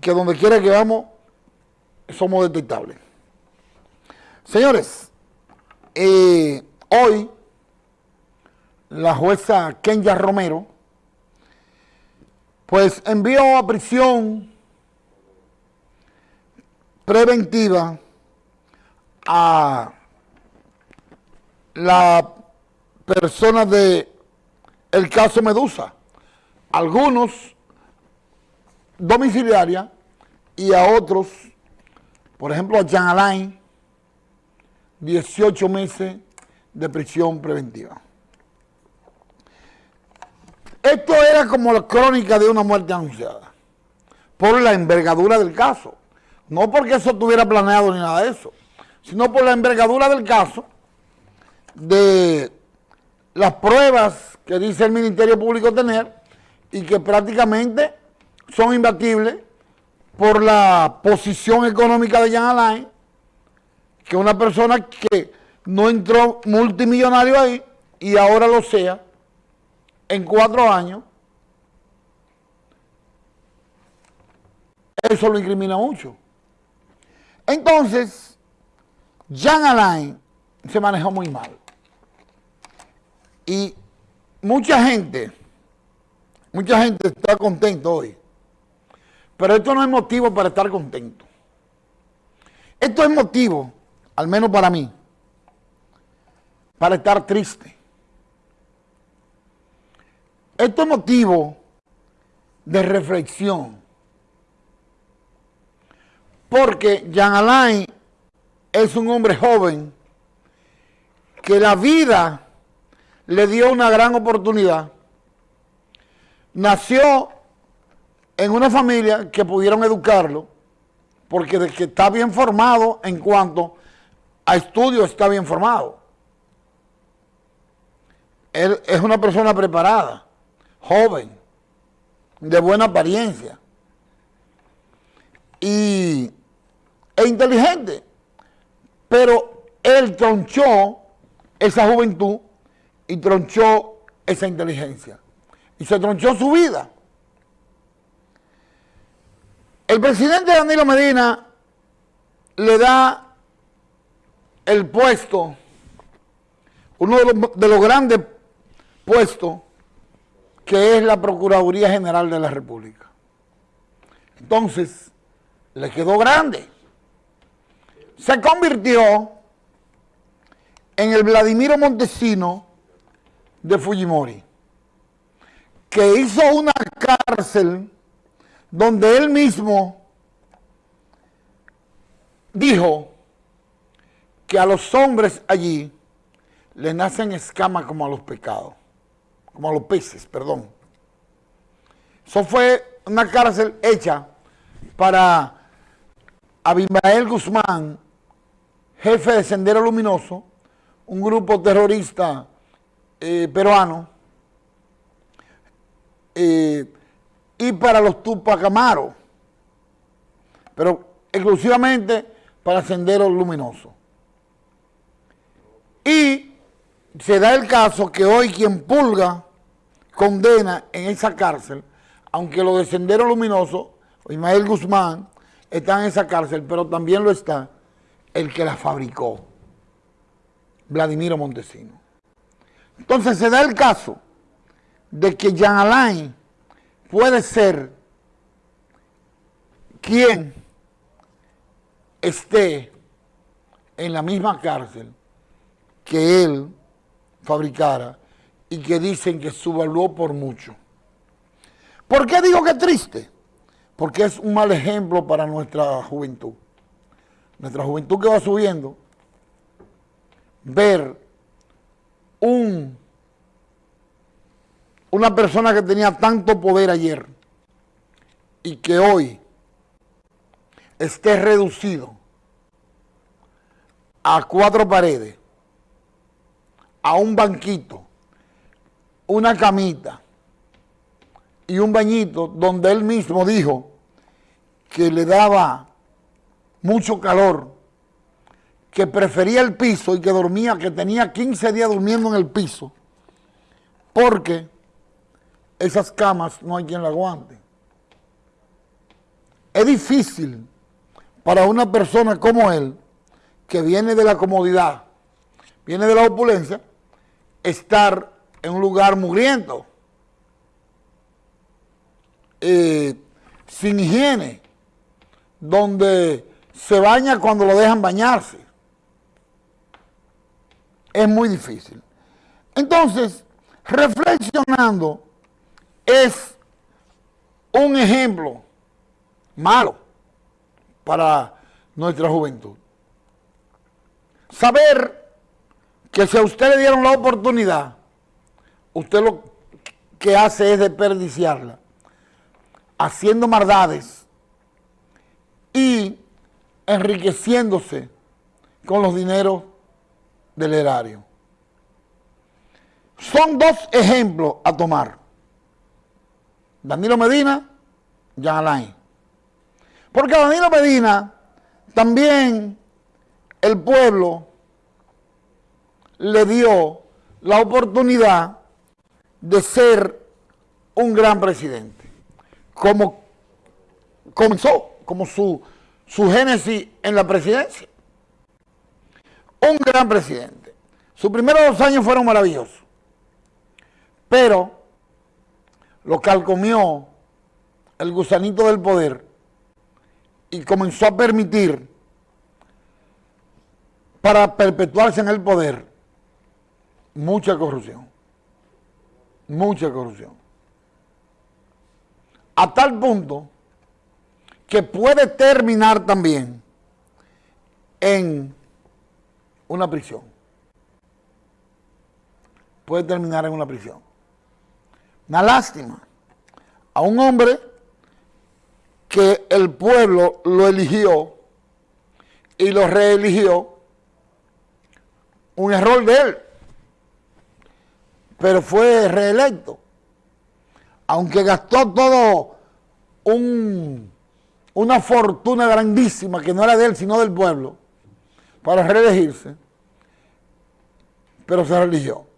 que donde quiera que vamos somos detectables. Señores, eh, hoy la jueza Kenya Romero pues envió a prisión preventiva a la persona de caso Medusa. Algunos domiciliaria y a otros, por ejemplo a Jean Alain, 18 meses de prisión preventiva. Esto era como la crónica de una muerte anunciada, por la envergadura del caso. No porque eso estuviera planeado ni nada de eso, sino por la envergadura del caso, de las pruebas que dice el Ministerio Público tener y que prácticamente son imbatibles por la posición económica de Jean Alain, que una persona que no entró multimillonario ahí y ahora lo sea, en cuatro años, eso lo incrimina mucho. Entonces, Jean Alain se manejó muy mal. Y mucha gente, mucha gente está contento hoy. Pero esto no es motivo para estar contento. Esto es motivo, al menos para mí, para estar triste. Esto es motivo de reflexión. Porque Jean Alain es un hombre joven que la vida le dio una gran oportunidad. Nació en una familia que pudieron educarlo, porque de que está bien formado en cuanto a estudios está bien formado. Él es una persona preparada joven, de buena apariencia y, e inteligente, pero él tronchó esa juventud y tronchó esa inteligencia y se tronchó su vida. El presidente Danilo Medina le da el puesto, uno de los, de los grandes puestos que es la Procuraduría General de la República. Entonces, le quedó grande. Se convirtió en el Vladimiro Montesino de Fujimori, que hizo una cárcel donde él mismo dijo que a los hombres allí le nacen escamas como a los pecados como a los peces, perdón. Eso fue una cárcel hecha para Abimael Guzmán, jefe de Sendero Luminoso, un grupo terrorista eh, peruano, eh, y para los Tupac Amaros, pero exclusivamente para Sendero Luminoso. Y se da el caso que hoy quien pulga condena en esa cárcel, aunque lo de Sendero Luminoso, Ismael Guzmán, está en esa cárcel, pero también lo está el que la fabricó, Vladimiro Montesino. Entonces se da el caso de que Jean Alain puede ser quien esté en la misma cárcel que él fabricara y que dicen que subvaluó por mucho. ¿Por qué digo que es triste? Porque es un mal ejemplo para nuestra juventud. Nuestra juventud que va subiendo, ver un, una persona que tenía tanto poder ayer y que hoy esté reducido a cuatro paredes a un banquito, una camita y un bañito donde él mismo dijo que le daba mucho calor, que prefería el piso y que dormía, que tenía 15 días durmiendo en el piso, porque esas camas no hay quien la aguante. es difícil para una persona como él, que viene de la comodidad, viene de la opulencia, estar en un lugar mugriento, eh, sin higiene, donde se baña cuando lo dejan bañarse. Es muy difícil. Entonces, reflexionando es un ejemplo malo para nuestra juventud. Saber que si a usted le dieron la oportunidad, usted lo que hace es desperdiciarla, haciendo maldades y enriqueciéndose con los dineros del erario. Son dos ejemplos a tomar. Danilo Medina, Jean Alain. Porque a Danilo Medina también el pueblo le dio la oportunidad de ser un gran presidente. Como comenzó, como su, su génesis en la presidencia. Un gran presidente. Sus primeros dos años fueron maravillosos. Pero lo calcomió el gusanito del poder y comenzó a permitir para perpetuarse en el poder mucha corrupción, mucha corrupción. A tal punto que puede terminar también en una prisión. Puede terminar en una prisión. Una lástima a un hombre que el pueblo lo eligió y lo reeligió, un error de él, pero fue reelecto. Aunque gastó todo un, una fortuna grandísima que no era de él, sino del pueblo, para reelegirse, pero se religió.